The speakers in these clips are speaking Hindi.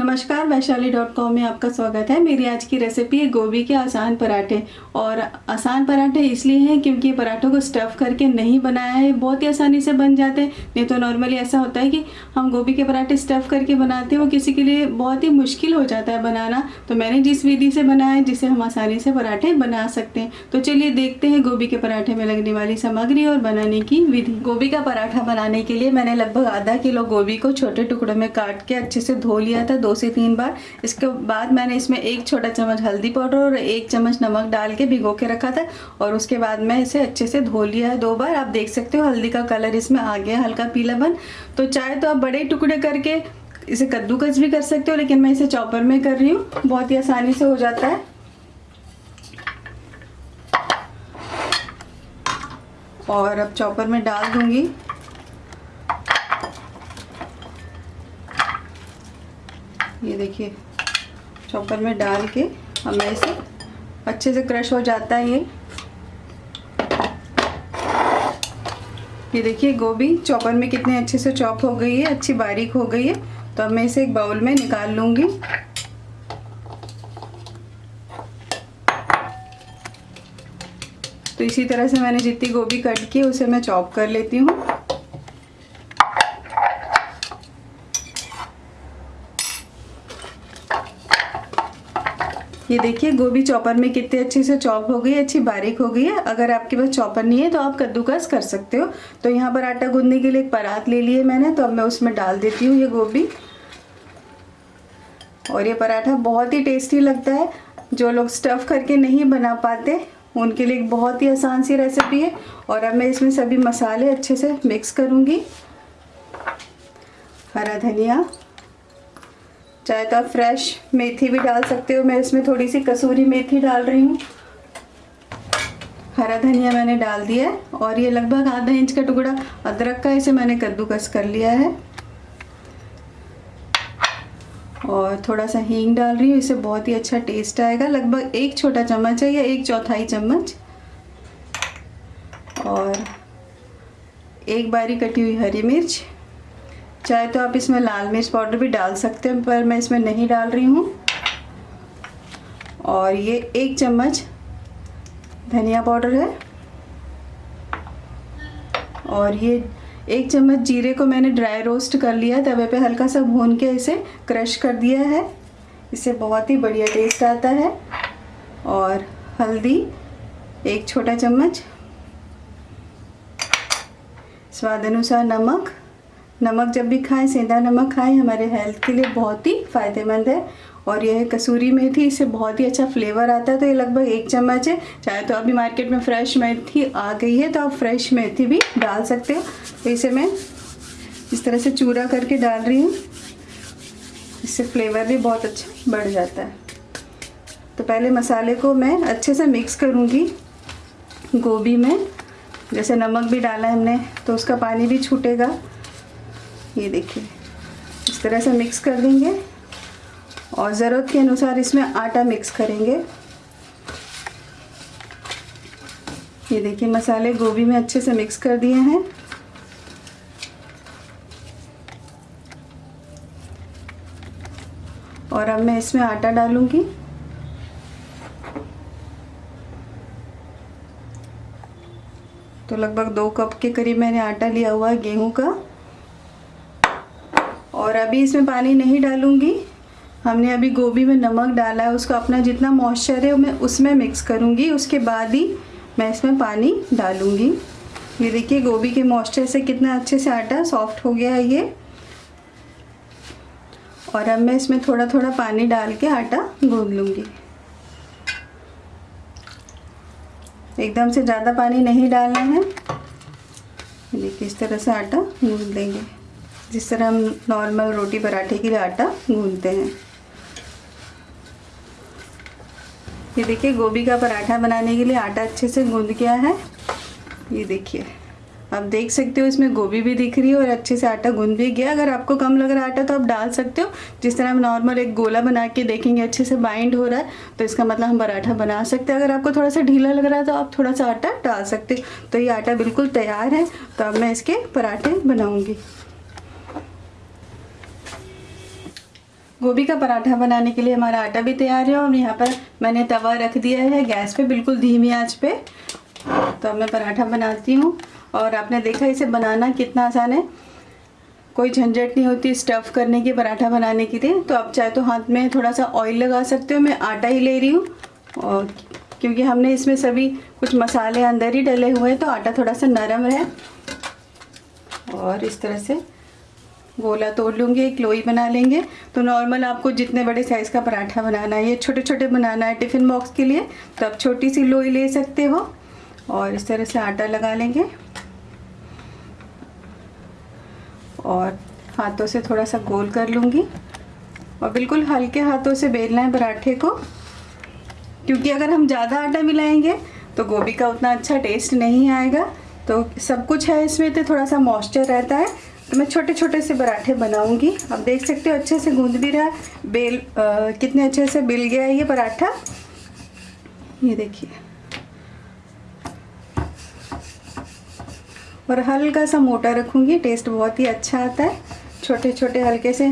नमस्कार वैशाली डॉट कॉम में आपका स्वागत है। मेरी आज की रेसिपी है गोभी के आसान पराठे। और आसान पराठे इसलिए हैं क्योंकि पराठों को स्टफ़ करके नहीं बनाया है, बहुत ही आसानी से बन जाते हैं। नहीं तो नॉर्मली ऐसा होता है कि हम गोभी के पराठे स्टफ़ करके बनाते हैं, वो किसी के लिए बहुत ही मुश्किल हो जाता है बनाना। तो मैंने जिस विधि से बनाया है, जिसे हम आसानी से पराठे बना सकते हैं। तो चलिए देखते हैं गोभी के पराठे में लगने वाली सामग्री और बनाने की विधि। गोभी का पराठा बनाने के लिए मैंने लगभग आधा किलो गोभी को छोटे टुकड़ों में काट के अच्छे से धो लिया था। दो से तीन बार। इसके बाद मैंने इसमें एक छोटा चम्मच हल्दी पाउडर और एक चम्मच नमक डाल के भिगो के रखा था और उसके बाद मैं इसे अच्छे से धो लिया है दो बार। आप देख सकते हो हल्दी का कलर इसमें आ गया, हल्का पीलापन। तो चाहे तो आप बड़े टुकड़े करके इसे कद्दूकस भी कर सकते हो, लेकिन मैं इसे चॉपर में कर रही हूँ। बहुत ही आसानी से हो जाता है। और अब चॉपर में डाल दूँगी। ये देखिए, चॉपर में डाल के हमें इसे अच्छे से क्रश हो जाता है ये। ये देखिए, गोभी चॉपर में कितने अच्छे से चॉप हो गई है, अच्छी बारीक हो गई है। तो अब मैं इसे एक बाउल में निकाल लूँगी। तो इसी तरह से मैंने जितनी गोभी कट की उसे मैं चॉप कर लेती हूँ। ये देखिए, गोभी चॉपर में कितने अच्छे से चॉप हो गई अच्छी बारीक हो गई है। अगर आपके पास चॉपर नहीं है तो आप कद्दूकस कर सकते हो। तो यहाँ पर आटा गूंदने के लिए एक परात ले लिए मैंने तो अब मैं उसमें डाल देती हूँ ये गोभी। और ये पराठा बहुत ही टेस्टी लगता है। जो लोग स्टफ़ करके नहीं बना पाते, उनके लिए एक बहुत ही आसान सी रेसिपी है। और अब मैं इसमें सभी मसाले अच्छे से मिक्स करूँगी। हरा धनिया चाहे तो आप फ्रेश मेथी भी डाल सकते हो। मैं इसमें थोड़ी सी कसूरी मेथी डाल रही हूँ। हरा धनिया मैंने डाल दिया है और ये लगभग आधा इंच का टुकड़ा अदरक का इसे मैंने कद्दूकस कर लिया है। और थोड़ा सा हींग डाल रही हूँ। इसे बहुत ही अच्छा टेस्ट आएगा। लगभग एक छोटा चम्मच है या एक चौथाई चम्मच। और एक बारी कटी हुई हरी मिर्च। चाहे तो आप इसमें लाल मिर्च पाउडर भी डाल सकते हैं, पर मैं इसमें नहीं डाल रही हूँ। और ये एक चम्मच धनिया पाउडर है। और ये एक चम्मच जीरे को मैंने ड्राई रोस्ट कर लिया तवे पे हल्का सा भून के इसे क्रश कर दिया है। इससे बहुत ही बढ़िया टेस्ट आता है। और हल्दी एक छोटा चम्मच। स्वाद अनुसार नमक। नमक जब भी खाएँ, सेंधा नमक खाएँ, हमारे हेल्थ के लिए बहुत ही फ़ायदेमंद है। और यह कसूरी मेथी, इससे बहुत ही अच्छा फ्लेवर आता है। तो ये लगभग एक चम्मच है। चाहे तो अभी मार्केट में फ्रेश मेथी आ गई है तो आप फ्रेश मेथी भी डाल सकते हो। तो इसे मैं इस तरह से चूरा करके डाल रही हूँ। इससे फ्लेवर भी बहुत अच्छा बढ़ जाता है। तो पहले मसाले को मैं अच्छे से मिक्स करूँगी। गोभी में, जैसे नमक भी डाला है हमने तो उसका पानी भी छूटेगा। ये देखिए, इस तरह से मिक्स कर देंगे और ज़रूरत के अनुसार इसमें आटा मिक्स करेंगे। ये देखिए, मसाले गोभी में अच्छे से मिक्स कर दिए हैं। और अब मैं इसमें आटा डालूँगी। तो लगभग दो कप के करीब मैंने आटा लिया हुआ है गेहूँ का। और अभी इसमें पानी नहीं डालूँगी। हमने अभी गोभी में नमक डाला है, उसको अपना जितना मॉइस्चर है, मैं उसमें मिक्स करूँगी। उसके बाद ही मैं इसमें पानी डालूँगी। ये देखिए, गोभी के मॉइस्चर से कितना अच्छे से आटा सॉफ्ट हो गया है ये। और अब मैं इसमें थोड़ा थोड़ा पानी डाल के आटा गूंद लूँगी। एकदम से ज़्यादा पानी नहीं डालना है। देखिए, इस तरह से आटा गूंद लेंगे। जिस तरह हम नॉर्मल रोटी पराठे के लिए आटा गूंदते हैं। ये देखिए, गोभी का पराठा बनाने के लिए आटा अच्छे से गूंद गया है। ये देखिए, आप देख सकते हो इसमें गोभी भी दिख रही है और अच्छे से आटा गूंद भी गया। अगर आपको कम लग रहा है आटा तो आप डाल सकते हो। जिस तरह हम नॉर्मल एक गोला बना के देखेंगे, अच्छे से बाइंड हो रहा है तो इसका मतलब हम पराठा बना सकते हैं। अगर आपको थोड़ा सा ढीला लग रहा है तो आप थोड़ा सा आटा डाल सकते हो। तो ये आटा बिल्कुल तैयार है तो अब मैं इसके पराठे बनाऊँगी। गोभी का पराठा बनाने के लिए हमारा आटा भी तैयार है और यहाँ पर मैंने तवा रख दिया है गैस पे, बिल्कुल धीमी आँच पे। तो अब मैं पराठा बनाती हूँ और आपने देखा इसे बनाना कितना आसान है। कोई झंझट नहीं होती स्टफ़ करने की, पराठा बनाने के लिए। तो आप चाहे तो हाथ में थोड़ा सा ऑयल लगा सकते हो, मैं आटा ही ले रही हूँ। और क्योंकि हमने इसमें सभी कुछ मसाले अंदर ही डले हुए हैं तो आटा थोड़ा सा नरम है और इस तरह से गोला तोड़ लूँगी, एक लोई बना लेंगे। तो नॉर्मल आपको जितने बड़े साइज़ का पराठा बनाना है, ये छोटे छोटे बनाना है टिफ़िन बॉक्स के लिए तो आप छोटी सी लोई ले सकते हो। और इस तरह से आटा लगा लेंगे। और हाथों से थोड़ा सा गोल कर लूँगी। और बिल्कुल हल्के हाथों से बेलना है पराठे को, क्योंकि अगर हम ज़्यादा आटा मिलाएँगे तो गोभी का उतना अच्छा टेस्ट नहीं आएगा। तो सब कुछ है इसमें तो थोड़ा सा मॉइस्चर रहता है। मैं छोटे छोटे से पराठे बनाऊँगी। आप देख सकते हो अच्छे से गूंद भी रहा बेल आ, कितने अच्छे से बिल गया है ये पराठा। ये देखिए। और हल्का सा मोटा रखूँगी टेस्ट बहुत ही अच्छा आता है। छोटे छोटे हल्के से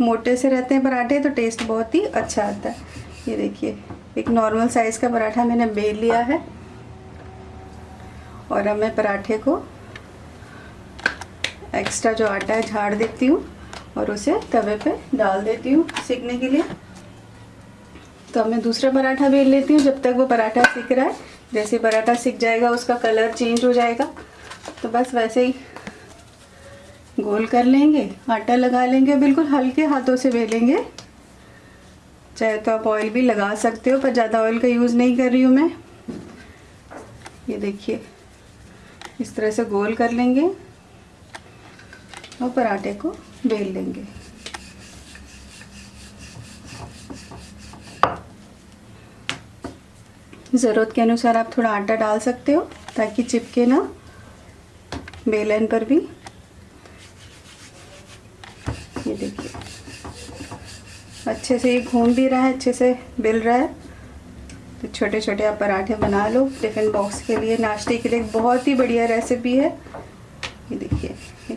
मोटे से रहते हैं पराठे तो टेस्ट बहुत ही अच्छा आता है। ये देखिए एक नॉर्मल साइज़ का पराठा मैंने बेल लिया है। और अब मैं पराठे को एक्स्ट्रा जो आटा है, झाड़ देती हूँ और उसे तवे पे डाल देती हूँ सीखने के लिए। तो मैं दूसरा पराठा बेल लेती हूँ, जब तक वो पराठा सीख रहा है। जैसे पराठा सीख जाएगा, उसका कलर चेंज हो जाएगा। तो बस वैसे ही गोल कर लेंगे, आटा लगा लेंगे, बिल्कुल हल्के हाथों से बेलेंगे। चाहे तो आप ऑयल भी लगा सकते हो, पर ज़्यादा ऑयल का यूज़ नहीं कर रही हूँ मैं। ये देखिए, इस तरह से गोल कर लेंगे। और पराठे को बेल लेंगे ज़रूरत के अनुसार आप थोड़ा आटा डाल सकते हो, ताकि चिपके ना बेलन पर भी। ये देखिए। अच्छे से ये घूम भी रहा है, अच्छे से बिल रहा है। तो छोटे छोटे आप पराठे बना लो, टिफ़िन बॉक्स के लिए, नाश्ते के लिए। बहुत ही बढ़िया रेसिपी है। ये देखिए।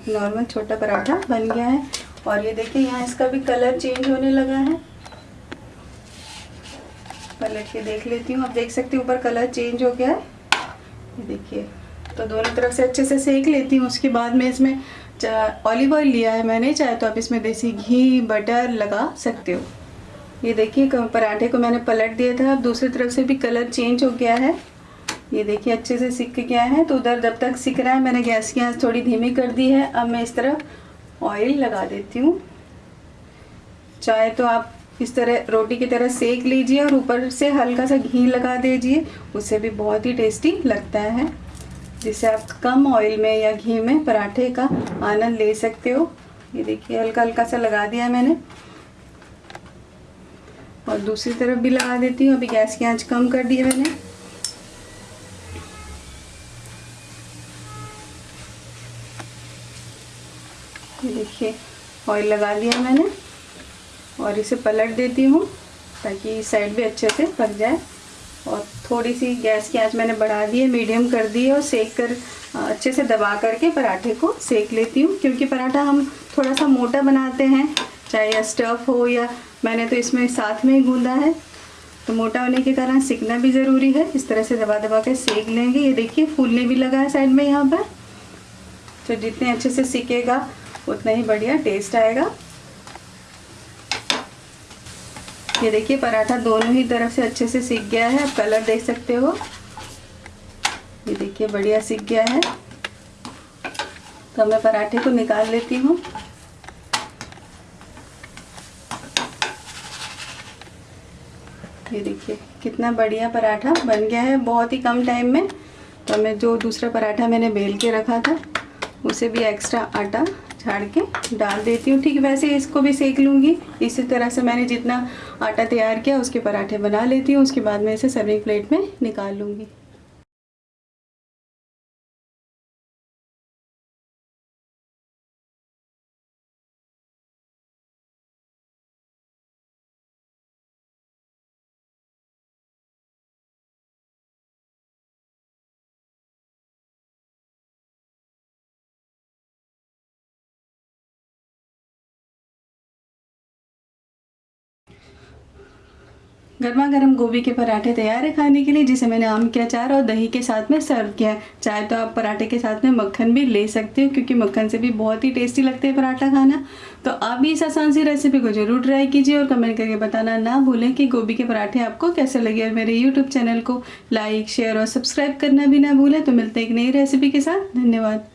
एक नॉर्मल छोटा पराठा बन गया है। और ये देखिए, यहाँ इसका भी कलर चेंज होने लगा है। पलट के देख लेती हूँ। आप देख सकते हो, ऊपर कलर चेंज हो गया है। ये देखिए तो दोनों तरफ़ से अच्छे से सेक लेती हूँ। उसके बाद में इसमें ऑलिव ऑयल लिया है मैंने। चाहे तो आप इसमें देसी घी बटर लगा सकते हो। ये देखिए, पराठे को मैंने पलट दिया था। अब दूसरी तरफ़ से भी कलर चेंज हो गया है। ये देखिए, अच्छे से सिक गया है। तो उधर जब तक सिक रहा है, मैंने गैस की आँच थोड़ी धीमी कर दी है। अब मैं इस तरह ऑयल लगा देती हूँ। चाहे तो आप इस तरह रोटी की तरह सेक लीजिए और ऊपर से हल्का सा घी लगा दीजिए। उससे भी बहुत ही टेस्टी लगता है। जिससे आप कम ऑयल में या घी में पराठे का आनंद ले सकते हो। ये देखिए, हल्का हल्का सा लगा दिया मैंने। और दूसरी तरफ़ भी लगा देती हूँ। अभी गैस की आँच कम कर दी है मैंने। देखिए ऑयल लगा दिया मैंने और इसे पलट देती हूँ ताकि साइड भी अच्छे से पक जाए। और थोड़ी सी गैस की आँच मैंने बढ़ा दी है मीडियम कर दी है और सेक कर, अच्छे से दबा करके पराठे को सेक लेती हूँ। क्योंकि पराठा हम थोड़ा सा मोटा बनाते हैं, चाहे स्टफ़ हो या मैंने तो इसमें साथ में ही गूंदा है। तो मोटा होने के कारण सीखना भी ज़रूरी है। इस तरह से दबा दबा के सेक लेंगे। ये देखिए, फूलने भी लगा है साइड में यहाँ पर। तो जितने अच्छे से सीखेगा उतना ही बढ़िया टेस्ट आएगा। ये देखिए, पराठा दोनों ही तरफ़ से अच्छे से सीख गया है। आप कलर देख सकते हो। ये देखिए, बढ़िया सीख गया है। तो मैं पराठे को निकाल लेती हूँ। ये देखिए, कितना बढ़िया पराठा बन गया है। बहुत ही कम टाइम में। तो मैं जो दूसरा पराठा मैंने बेल के रखा था, उसे भी एक्स्ट्रा आटा झाड़ के डाल देती हूँ। ठीक, वैसे इसको भी सेक लूँगी। इसी तरह से मैंने जितना आटा तैयार किया, उसके पराठे बना लेती हूँ। उसके बाद मैं इसे सर्विंग प्लेट में निकाल लूँगी। गर्मा गर्म गोभी के पराठे तैयार है खाने के लिए, जिसे मैंने आम के अचार और दही के साथ में सर्व किया है। चाहे तो आप पराठे के साथ में मक्खन भी ले सकते हो, क्योंकि मक्खन से भी बहुत ही टेस्टी लगते हैं पराठा खाना। तो आप भी इस आसान सी रेसिपी को ज़रूर ट्राई कीजिए और कमेंट करके बताना ना भूलें कि गोभी के पराठे आपको कैसे लगे और मेरे यूट्यूब चैनल को लाइक शेयर और सब्सक्राइब करना भी ना भूलें। तो मिलते हैं एक नई रेसिपी के साथ। धन्यवाद।